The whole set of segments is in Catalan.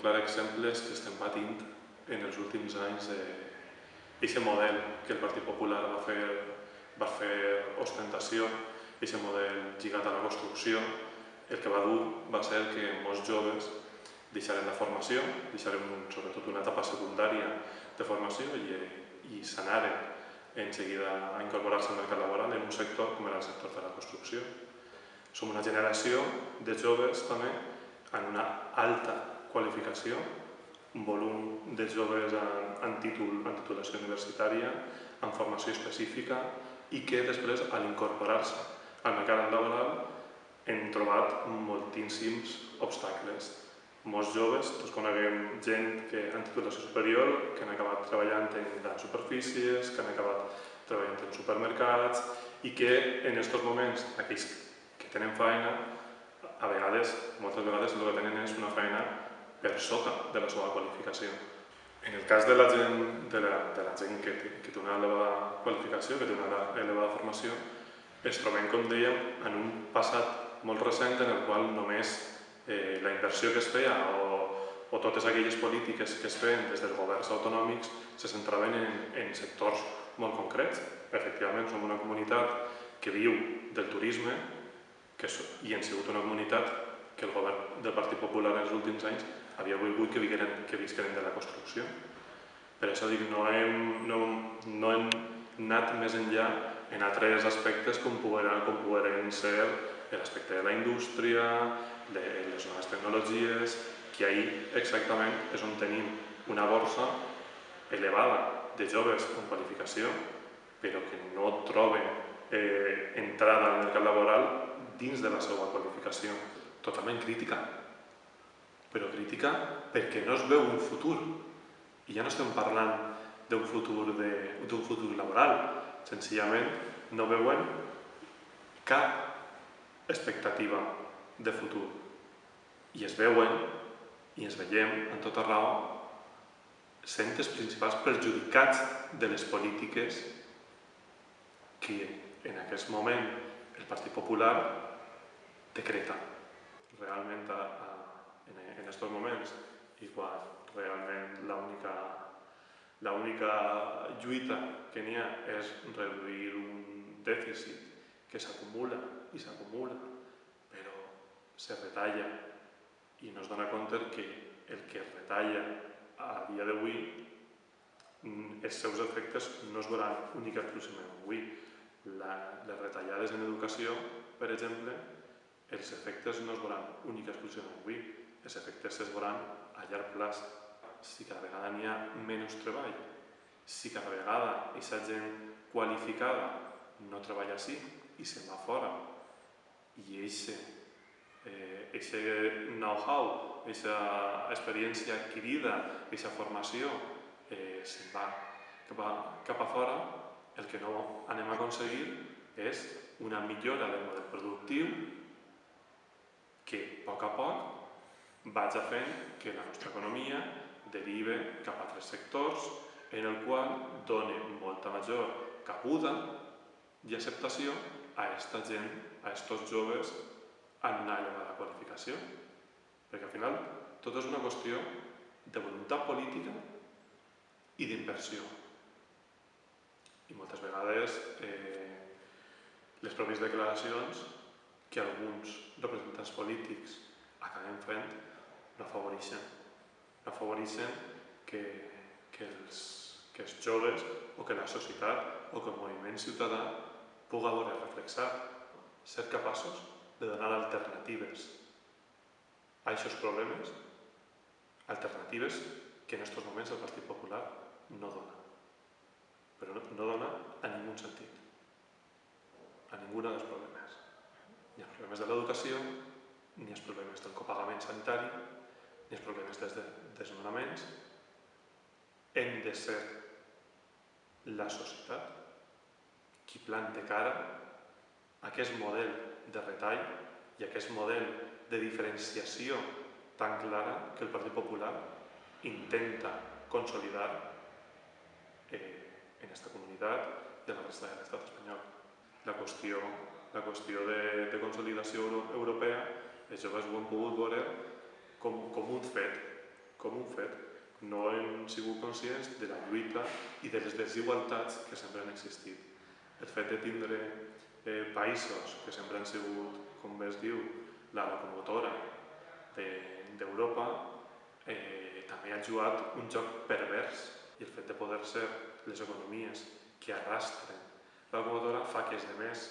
clar exemple és que estem patint en els últims anys d'aquest model que el Partit Popular va fer, va fer ostentació, aquest model lligat a la construcció, el que va dur va ser que molts joves deixaren la formació, deixaren sobretot una etapa secundària de formació i, i s'anaren en seguida a incorporar-se al mercat laboral en un sector com era el sector de la construcció. Som una generació de joves també en una alta qualificació, volum de joves en, en, títol, en titulació universitària, en formació específica i que després, a l'incorporar-se al mercat laboral, hem trobat moltíssims obstacles. Molts joves, tots coneguem gent que en titulació superior, que han acabat treballant en grans superfícies, que han acabat treballant en supermercats i que en aquests moments, aquells que tenen feina, a vegades, moltes vegades, el que tenen és una feina per sota de la seva qualificació. En el cas de la gent, de la, de la gent que, que té una elevada qualificació, que té una elevada formació, es trobem, com dèiem, en un passat molt recent en el qual només eh, la inversió que es feia o, o totes aquelles polítiques que es feien des dels governs autonòmics se centraven en, en sectors molt concrets. Efectivament, som una comunitat que viu del turisme, que i hem sigut una comunitat que el govern del Partit Popular en els últims anys havia volgut que visqueren, que visqueren de la construcció. Per això dic, no hem, no, no hem anat més enllà en altres aspectes com poden, com poden ser l'aspecte de la indústria, de les noves tecnologies, que ahir exactament és on tenim una borsa elevada de joves amb qualificació, però que no troben eh, entrada al mercat laboral dins de la seva qualificació, totalment crítica. Però crítica perquè no es veu un futur. I ja no estem parlant d'un futur, de, futur laboral, senzillament no veuen cap expectativa de futur. I es veuen, i ens veiem en tota raó, sent els principals perjudicats de les polítiques que en aquest moment el Partit Popular decreta. Realment, a, a, en, en aquests moments, i quan realment l'única l'única lluita que n'hi ha és reduir un dèficit que s'acumula i s'acumula, però se retalla. I no es dona compte que el que es retalla a dia d'avui mm, els seus efectes no es veuran únicament exclusivament avui. La, les retallades en educació, per exemple, els efectes no es veuran únicament exclusivament avui, els efectes es veuran a llarg plaç. Si cada vegada n'hi ha menys treball, si cada vegada aquesta gent qualificada no treballa així i se'n va fora, i aquest eh, know-how, aquesta experiència adquirida, aquesta formació, eh, se'n va cap a, cap a fora, el que no anem a aconseguir és una millora del model productiu que a poc a poc vaig a fent que la nostra economia derive cap a altres sectors en el qual doni molta major cabuda i acceptació a aquesta gent, a aquests joves en una elevada qualificació. Perquè al final tot és una qüestió de voluntat política i d'inversió. I moltes vegades eh, les pròpies declaracions que alguns representants polítics acabem fent no afavoreixen. No afavoreixen que, que, els, que els joves o que la societat o que el moviment ciutadà pugui veure reflexat, ser capaços de donar alternatives a aquests problemes, alternatives que en aquests moments el Partit Popular no dona. Però no, no dona a ningú sentit, a ningú dels problemes ni els problemes de l'educació, ni els problemes del copagament sanitari, ni els problemes dels desnonaments. Hem de ser la societat qui plante cara a aquest model de retall i a aquest model de diferenciació tan clara que el Partit Popular intenta consolidar eh, en aquesta comunitat i a la resta de l'estat espanyol. La qüestió la de, de consolidació europea, els joves ho han pogut veure com, com un fet, com un fet. No hem sigut conscients de la lluita i de les desigualtats que sempre han existit. El fet de tindre eh, països que sempre han sigut, com bé es diu, la locomotora d'Europa, de, eh, també ha jugat un joc pervers i el fet de poder ser les economies que arrastren la locomotora fa que els demés,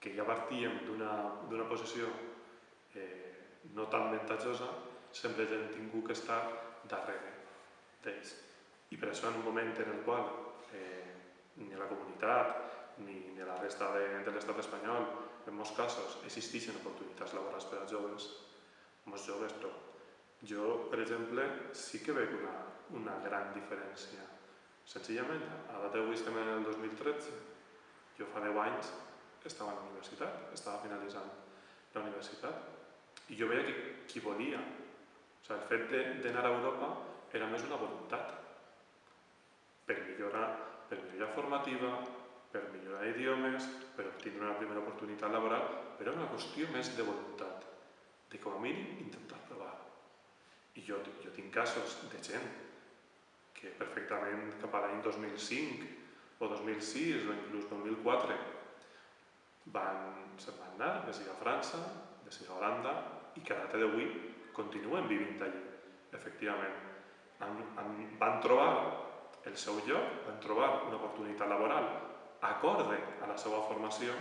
que ja partíem d'una posició eh, no tan avantatjosa, sempre han tingut que estar darrere d'ells. I per això en un moment en el qual eh, ni la comunitat ni, ni la resta de, de l'estat espanyol, en molts casos, existeixen oportunitats laborals per als joves, molts joves, però jo, per exemple, sí que veig una, una gran diferència. Senzillament, a data d'avui estem en el 2013, jo fa 10 anys estava a la universitat, estava finalitzant la universitat, i jo veia que qui volia, sigui, el fet d'anar a Europa era més una voluntat per millorar, per millorar formativa, per millorar idiomes, per obtenir una primera oportunitat laboral, però era una qüestió més de voluntat, de com a mínim intentar provar. I jo, jo tinc casos de gent que perfectament cap a l'any 2005 o 2006 o inclús 2004 van, se'n van anar, de a França, de sigui a Holanda, i que a data d'avui continuen vivint allí, efectivament. Han, han, van trobar el seu lloc, van trobar una oportunitat laboral acorde a la seva formació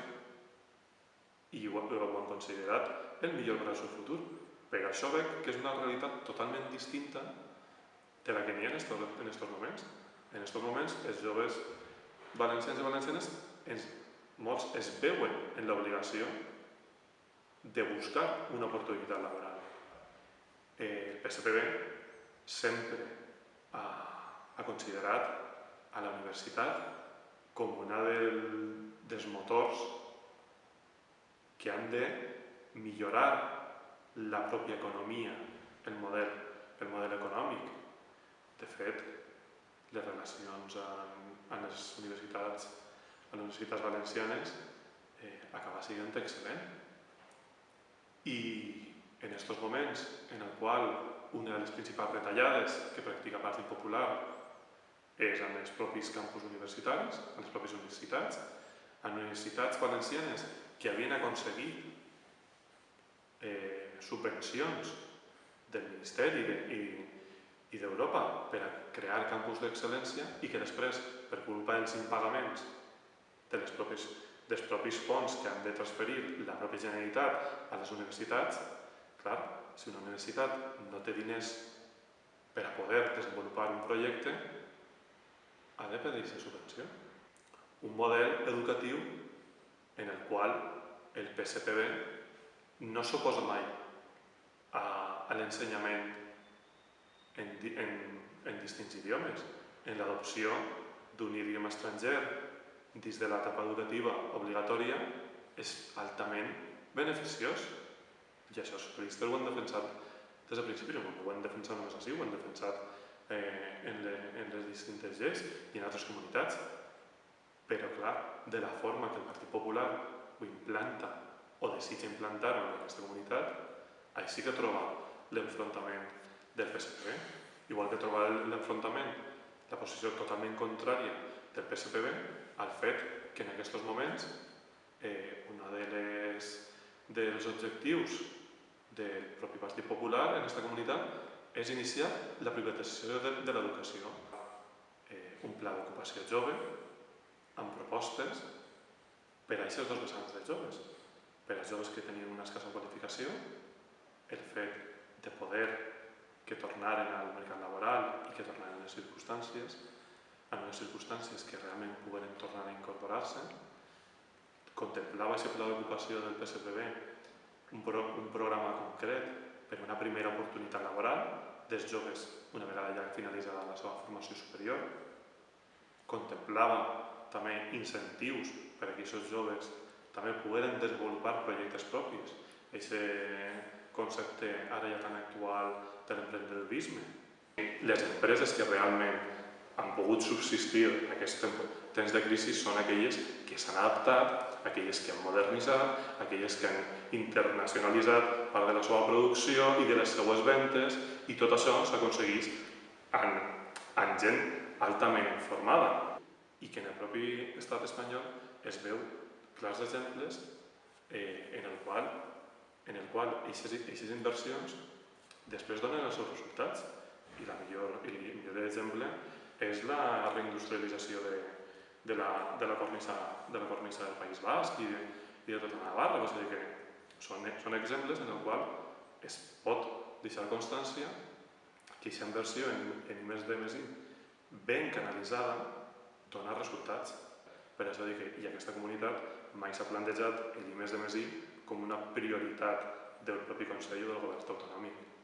i ho, ho han considerat el millor per al seu futur. Per això veig que és una realitat totalment distinta de la que n'hi ha en aquests moments. En aquests moments els joves valencians i valencianes, ens, molts es veuen en l'obligació de buscar una oportunitat laboral. Eh, el PSPB sempre ha, ha considerat a la universitat com una del, dels motors que han de millorar la pròpia economia, el model, el model econòmic. De fet, les relacions amb, amb les universitats, amb les universitats valencianes eh, acaba sent excel·lent. I en aquests moments en el qual una de les principals retallades que practica el Partit Popular és en els propis campus universitaris, en les pròpies universitats, en universitats valencianes que havien aconseguit eh, subvencions del Ministeri de, i, i d'Europa per a crear campus d'excel·lència i que després, per culpa dels impagaments de les propis, dels propis fons que han de transferir la pròpia Generalitat a les universitats, clar, si una universitat no té diners per a poder desenvolupar un projecte, ha de pedir aquesta subvenció. Un model educatiu en el qual el PSPB no s'oposa mai a, a l'ensenyament en, en, en distints idiomes, en l'adopció d'un idioma estranger dins de l'etapa educativa obligatòria és altament beneficiós. I això els socialistes ho han defensat des del principi, ho han defensat només així, ho han defensat eh, en, le, en les distintes lleis i en altres comunitats. Però, clar, de la forma que el Partit Popular ho implanta o desitja implantar en aquesta comunitat, així que troba l'enfrontament del PSPB, igual que troba l'enfrontament, la posició totalment contrària del PSPB al fet que en aquests moments eh, una de les, dels objectius del propi Partit Popular en aquesta comunitat és iniciar la privatització de, de l'educació. Eh, un pla d'ocupació jove amb propostes per a aquests dos vessants dels joves. Per als joves que tenien una escassa qualificació, el fet de poder que tornaren al mercat laboral i que tornaren a les circumstàncies, en unes circumstàncies que realment pogueren tornar a incorporar-se, contemplava aquest pla d'ocupació del PSPB un, pro, un programa concret per una primera oportunitat laboral dels joves una vegada ja finalitzada la seva formació superior. Contemplava també incentius per a que aquests joves també pogueren desenvolupar projectes propis. Aquest concepte ara ja tan actual de l'emprendedorisme. Les empreses que realment han pogut subsistir aquests temps de crisi són aquelles que s'han adaptat, aquelles que han modernitzat, aquelles que han internacionalitzat part de la seva producció i de les seues ventes i tot això s'aconsegueix amb, amb gent altament formada. I que en el propi estat espanyol es veu clars exemples eh, en el qual en el qual aquestes inversions després donen els seus resultats. I la millor, el millor exemple és la reindustrialització de, de, la, de, la cornisa, de la cornisa del País Basc i de, i de tota Navarra. A dir, que són, són exemples en el qual es pot deixar constància que aquesta inversió en, en més de més ben canalitzada dona resultats. Per això dir que i aquesta comunitat mai s'ha plantejat el I més de més I com una prioritat del propi Consell o del govern autonòmic.